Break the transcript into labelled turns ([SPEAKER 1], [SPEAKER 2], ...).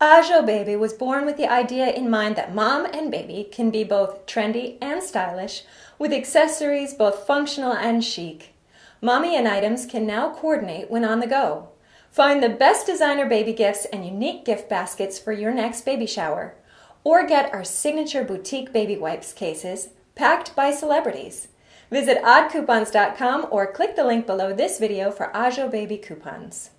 [SPEAKER 1] Ajo Baby was born with the idea in mind that mom and baby can be both trendy and stylish, with accessories both functional and chic. Mommy and items can now coordinate when on the go. Find the best designer baby gifts and unique gift baskets for your next baby shower. Or get our signature boutique baby wipes cases, packed by celebrities. Visit oddcoupons.com or click the link below this video for Ajo Baby coupons.